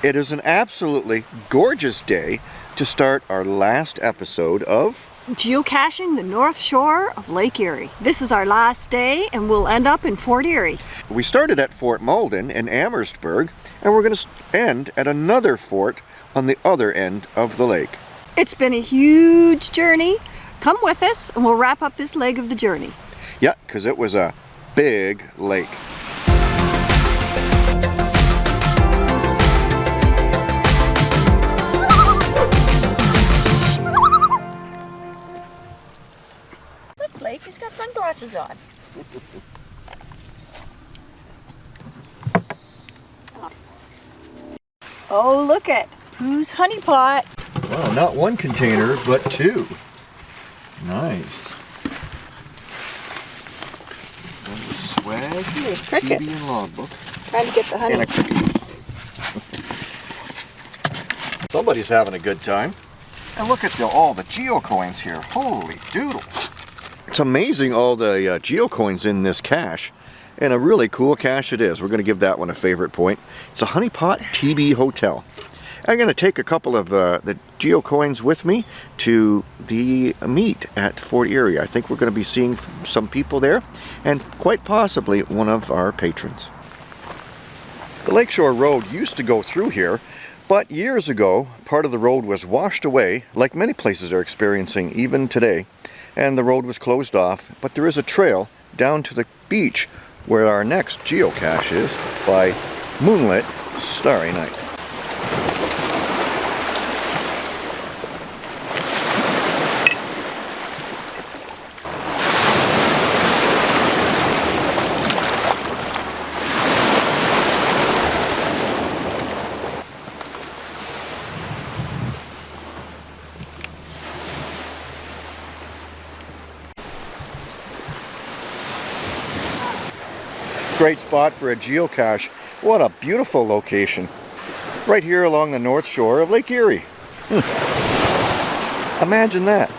It is an absolutely gorgeous day to start our last episode of Geocaching the North Shore of Lake Erie. This is our last day and we'll end up in Fort Erie. We started at Fort Malden in Amherstburg and we're going to end at another fort on the other end of the lake. It's been a huge journey. Come with us and we'll wrap up this leg of the journey. Yeah, because it was a big lake. On. oh, look at who's honey pot. Wow, not one container, but two. Nice. swag, Here's Cricket. TV and logbook. Trying to get the honey. And a cricket. Somebody's having a good time. And look at the, all the geocoins here. Holy doodles. It's amazing all the uh, geocoins in this cache. And a really cool cache it is. We're going to give that one a favorite point. It's a Honeypot TB Hotel. I'm going to take a couple of uh, the geocoins with me to the meet at Fort Erie. I think we're going to be seeing some people there and quite possibly one of our patrons. The Lakeshore Road used to go through here, but years ago part of the road was washed away like many places are experiencing even today and the road was closed off, but there is a trail down to the beach where our next geocache is by Moonlit Starry Night. Great spot for a geocache. What a beautiful location. Right here along the north shore of Lake Erie. Hmm. Imagine that.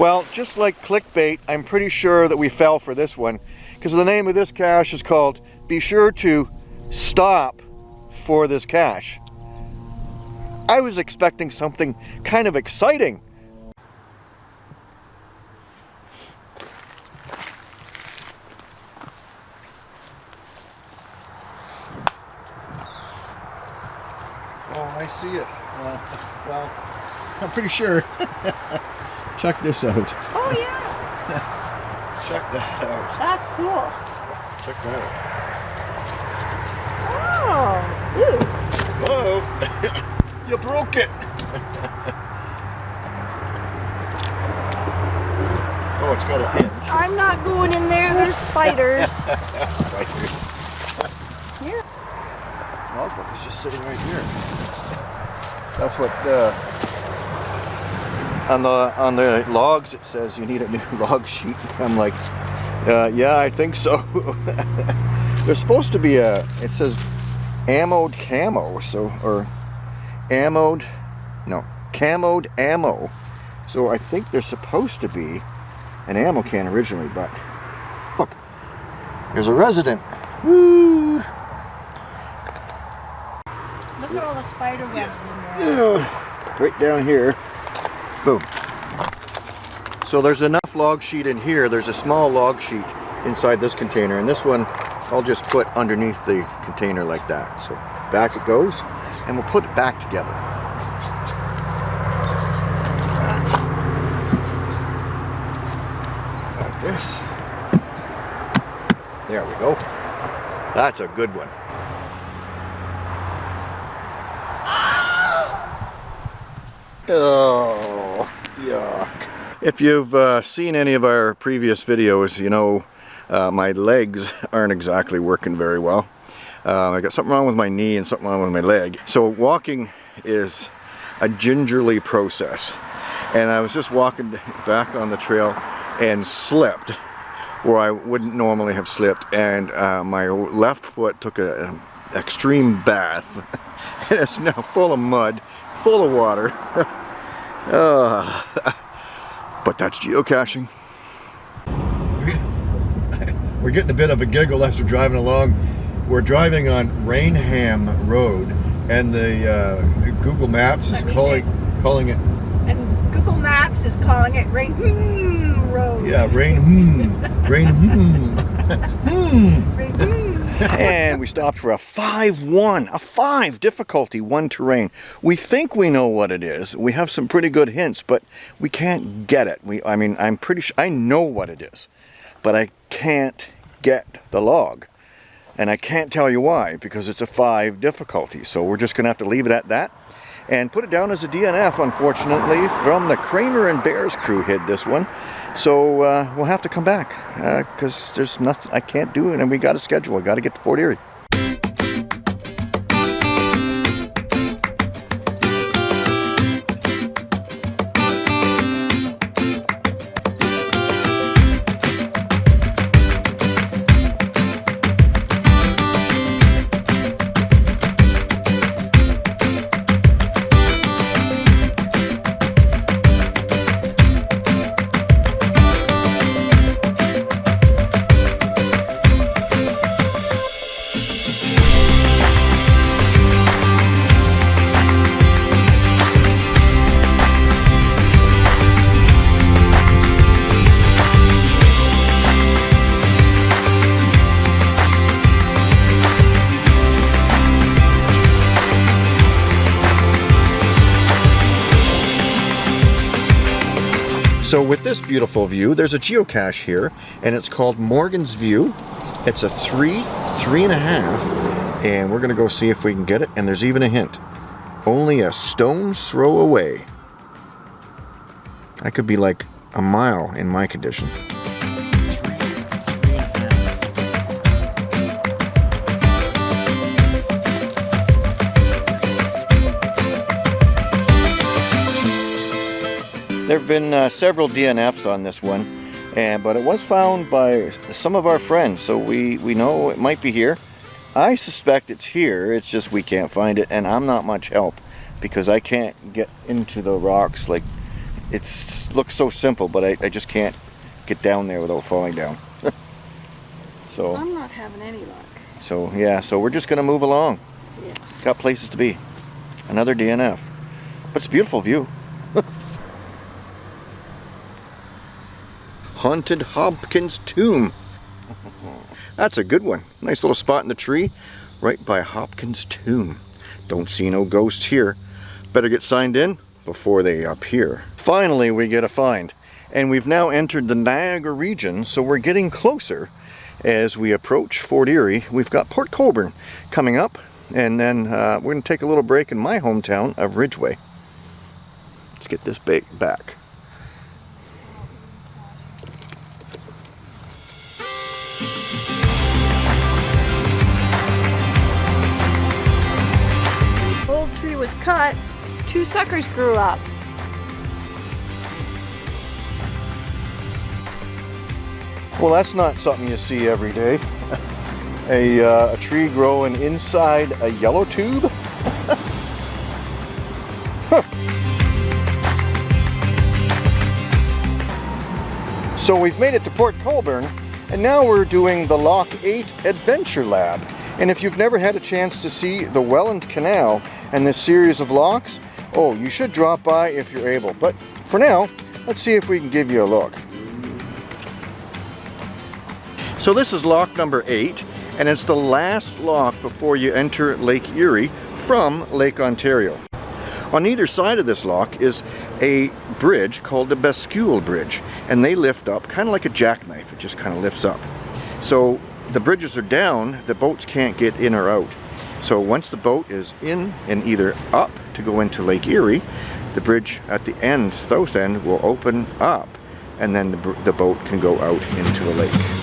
Well, just like clickbait, I'm pretty sure that we fell for this one because the name of this cache is called Be Sure to Stop for this cache. I was expecting something kind of exciting. Oh, I see it. Uh, well, I'm pretty sure. Check this out. Oh yeah. Check that out. That's cool. Check that out. Oh. Ooh. Whoa. you broke it. oh, it's got a hinge. I'm not going in there. There's spiders. spiders. Here. Logbook is just sitting right here. That's what uh, on the on the logs it says you need a new log sheet. I'm like, uh, yeah, I think so. There's supposed to be a, it says ammoed camo, so, or ammoed, no, camoed ammo. So I think there's supposed to be an ammo can originally, but look, there's a resident. Woo! Look at all the spider webs in there. Yeah, right down here. Boom. So there's enough log sheet in here. There's a small log sheet inside this container. And this one I'll just put underneath the container like that. So back it goes. And we'll put it back together. Like this. There we go. That's a good one. Oh, yuck. If you've uh, seen any of our previous videos, you know uh, my legs aren't exactly working very well. Uh, I got something wrong with my knee and something wrong with my leg. So walking is a gingerly process. And I was just walking back on the trail and slipped where I wouldn't normally have slipped and uh, my left foot took an extreme bath. and it's now full of mud, full of water. uh, but that's geocaching. We're getting a bit of a giggle as we're driving along. We're driving on Rainham Road and the uh, Google Maps is calling calling it and Google Maps is calling it Rain hmm Road. Yeah, Rain hmm. rain hmm. hmm. Rain hmm. And we stopped for a 5-1, a 5 difficulty, 1 terrain. We think we know what it is. We have some pretty good hints, but we can't get it. We, I mean, I'm pretty sure, I know what it is, but I can't get the log. And I can't tell you why, because it's a 5 difficulty. So we're just going to have to leave it at that and put it down as a DNF, unfortunately, from the Kramer and Bears crew hid this one. So uh, we'll have to come back because uh, there's nothing I can't do it, and we got a schedule. I got to get to Fort Erie. So with this beautiful view, there's a geocache here, and it's called Morgan's View. It's a three, three and a half, and we're gonna go see if we can get it, and there's even a hint. Only a stone's throw away. I could be like a mile in my condition. There have been uh, several DNFs on this one, and but it was found by some of our friends, so we, we know it might be here. I suspect it's here, it's just we can't find it, and I'm not much help because I can't get into the rocks. Like, it looks so simple, but I, I just can't get down there without falling down. so I'm not having any luck. So yeah, so we're just gonna move along. Yeah. Got places to be. Another DNF. But it's a beautiful view. Haunted Hopkins Tomb. That's a good one. Nice little spot in the tree right by Hopkins Tomb. Don't see no ghosts here. Better get signed in before they appear. Finally, we get a find. And we've now entered the Niagara region, so we're getting closer as we approach Fort Erie. We've got Port Colborne coming up, and then uh, we're going to take a little break in my hometown of Ridgeway. Let's get this bait back. Two suckers grew up. Well, that's not something you see every day. a, uh, a tree growing inside a yellow tube. So we've made it to Port Colborne, and now we're doing the Lock 8 Adventure Lab. And if you've never had a chance to see the Welland Canal, and this series of locks, oh, you should drop by if you're able. But for now, let's see if we can give you a look. So this is lock number eight, and it's the last lock before you enter Lake Erie from Lake Ontario. On either side of this lock is a bridge called the Bascule Bridge, and they lift up kind of like a jackknife. It just kind of lifts up. So the bridges are down, the boats can't get in or out. So once the boat is in and either up to go into Lake Erie, the bridge at the end, south end, will open up and then the, the boat can go out into the lake.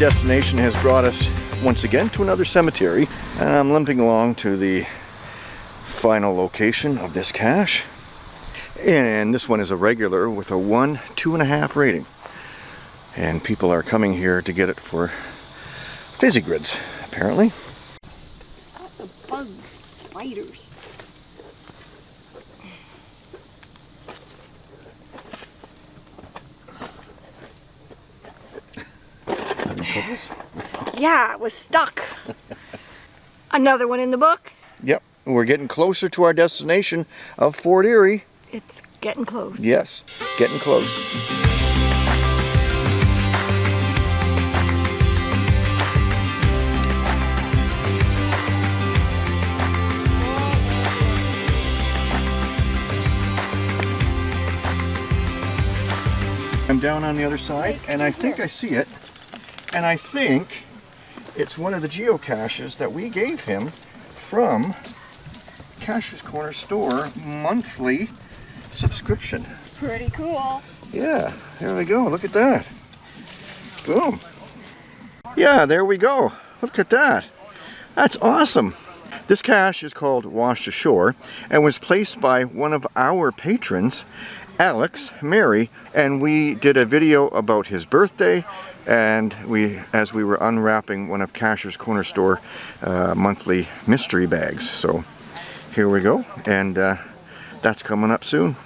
Destination has brought us once again to another cemetery. And I'm limping along to the final location of this cache. And this one is a regular with a one two and a half rating. And people are coming here to get it for grids, apparently lots of bugs spiders Yeah, it was stuck. Another one in the books. Yep, we're getting closer to our destination of Fort Erie. It's getting close. Yes, getting close. I'm down on the other side and I think I see it and I think it's one of the geocaches that we gave him from Cacher's Corner store monthly subscription. Pretty cool. Yeah, there we go. Look at that. Boom. Yeah, there we go. Look at that. That's awesome. This cache is called Washed Ashore and was placed by one of our patrons, Alex Mary, and we did a video about his birthday and we as we were unwrapping one of Cacher's Corner Store uh, monthly mystery bags. So here we go and uh, that's coming up soon.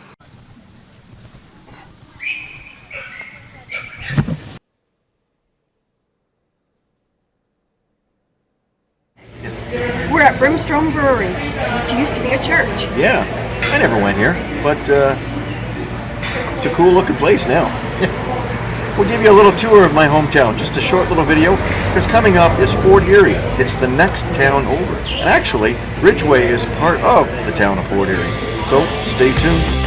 We're at Brimstone Brewery, which used to be a church. Yeah, I never went here, but uh, it's a cool looking place now. we'll give you a little tour of my hometown, just a short little video, because coming up is Fort Erie. It's the next town over. And actually, Ridgeway is part of the town of Fort Erie. So stay tuned.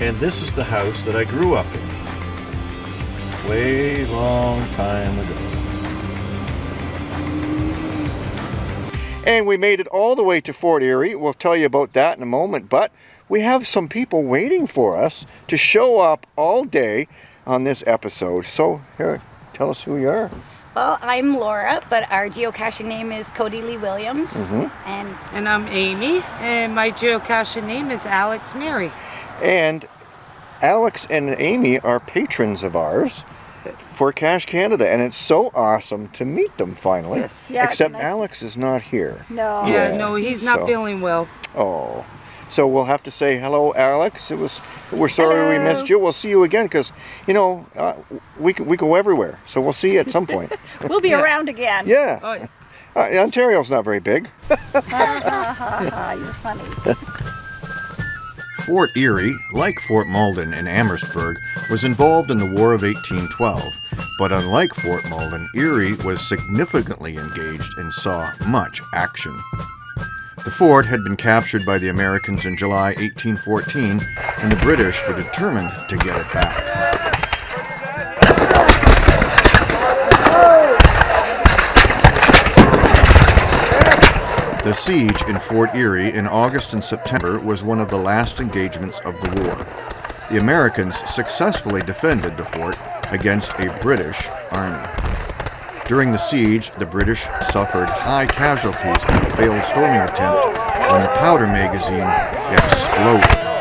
And this is the house that I grew up in way long time ago. And we made it all the way to Fort Erie. We'll tell you about that in a moment, but we have some people waiting for us to show up all day on this episode. So here, tell us who you are. Well, I'm Laura, but our geocaching name is Cody Lee Williams. Mm -hmm. And and I'm Amy, and my geocaching name is Alex Mary. And Alex and Amy are patrons of ours for Cash Canada, and it's so awesome to meet them finally. Yes. Yeah, Except nice. Alex is not here. No. Yeah, yeah no, he's not so. feeling well. Oh. So we'll have to say hello, Alex. It was. We're sorry hello. we missed you. We'll see you again because you know uh, we we go everywhere. So we'll see you at some point. we'll be yeah. around again. Yeah. Oh, yeah. Uh, Ontario's not very big. You're funny. Fort Erie, like Fort Malden and Amherstburg, was involved in the War of 1812, but unlike Fort Malden, Erie was significantly engaged and saw much action. The fort had been captured by the Americans in July 1814, and the British were determined to get it back. The siege in Fort Erie in August and September was one of the last engagements of the war. The Americans successfully defended the fort against a British army. During the siege, the British suffered high casualties in a failed storming attempt when the powder magazine exploded.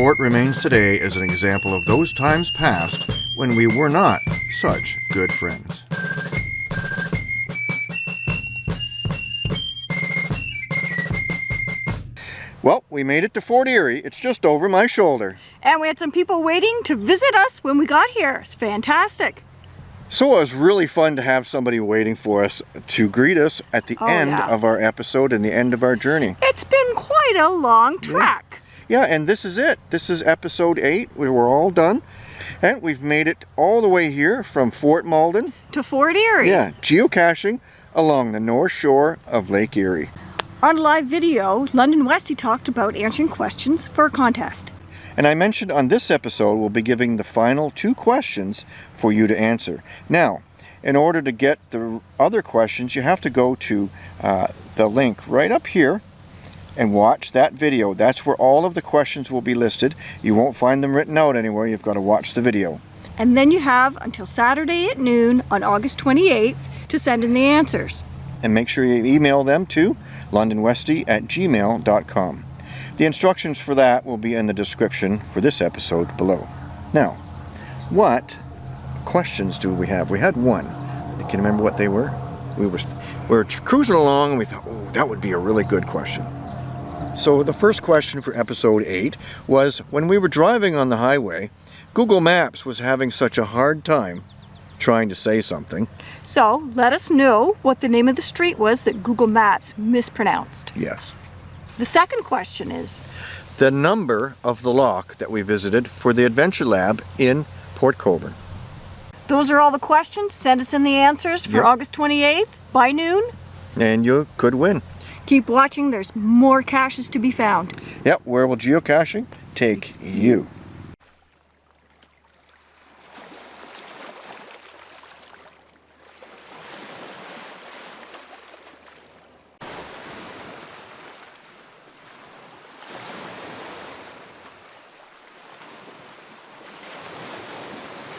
Fort remains today as an example of those times past when we were not such good friends. Well, we made it to Fort Erie. It's just over my shoulder. And we had some people waiting to visit us when we got here. It's fantastic. So it was really fun to have somebody waiting for us to greet us at the oh, end yeah. of our episode and the end of our journey. It's been quite a long trek. Yeah yeah, and this is it. This is episode 8. We were all done. And we've made it all the way here from Fort Malden. To Fort Erie. Yeah, geocaching along the north shore of Lake Erie. On live video, London Westy talked about answering questions for a contest. And I mentioned on this episode we'll be giving the final two questions for you to answer. Now, in order to get the other questions, you have to go to uh, the link right up here and watch that video. That's where all of the questions will be listed. You won't find them written out anywhere. You've got to watch the video. And then you have until Saturday at noon on August 28th to send in the answers. And make sure you email them to londonwesty at gmail.com. The instructions for that will be in the description for this episode below. Now, what questions do we have? We had one. Can you remember what they were? We were, we were cruising along and we thought, oh, that would be a really good question. So the first question for episode 8 was when we were driving on the highway, Google Maps was having such a hard time trying to say something. So let us know what the name of the street was that Google Maps mispronounced. Yes. The second question is The number of the lock that we visited for the Adventure Lab in Port Colborne. those are all the questions. Send us in the answers for Yep. August 28th by noon. And you could win. Keep watching, there's more caches to be found. Yep, where will geocaching take you?